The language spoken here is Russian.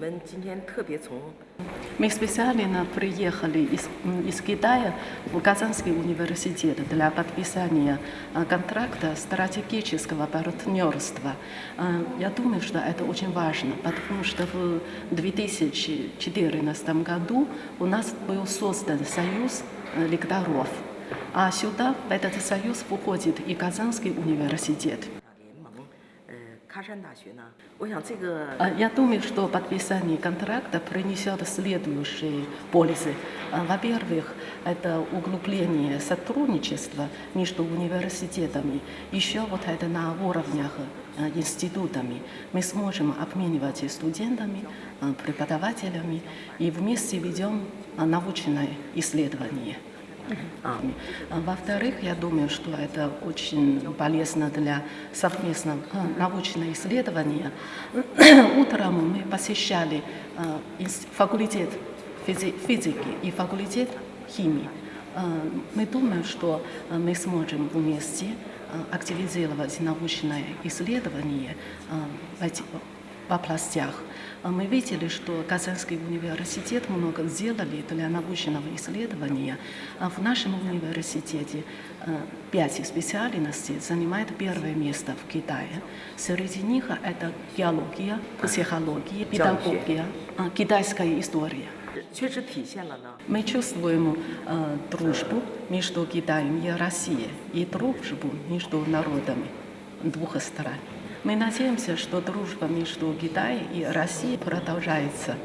们今天特别从 Мы специально приехали из, м, из Китая в Казанский университет для подписания а, контракта стратегического партнерства. А, Я думаю, что это очень важно, потому что в 2014 году у нас был создан союз э, лекторов, а сюда, в этот союз, входит и Казанский университет. Я думаю, что подписание контракта принесет следующие пользы. А, Во-первых, это углубление сотрудничества между университетами. Еще вот это на уровнях э, институтами. Мы сможем обмениваться студентами, э, преподавателями и вместе ведем научное исследование. А, Во-вторых, я думаю, что это очень полезно для совместного э, научного исследования. Утром мы посещали факультет физи- физики и факультет химии. Мы думаем, что мы сможем вместе активизировать научное исследование областях. А мы видели, что Казанский университет много сделали для научного исследования. А в нашем университете э, пять специальностей занимает первое место в Китае. Среди них это геология, психология, э, педагогия, а, китайская история. Мы чувствуем э, дружбу между Китаем и Россией и дружбу между народами двух стран. Мы надеемся, что дружба между Китаем и Россией продолжается.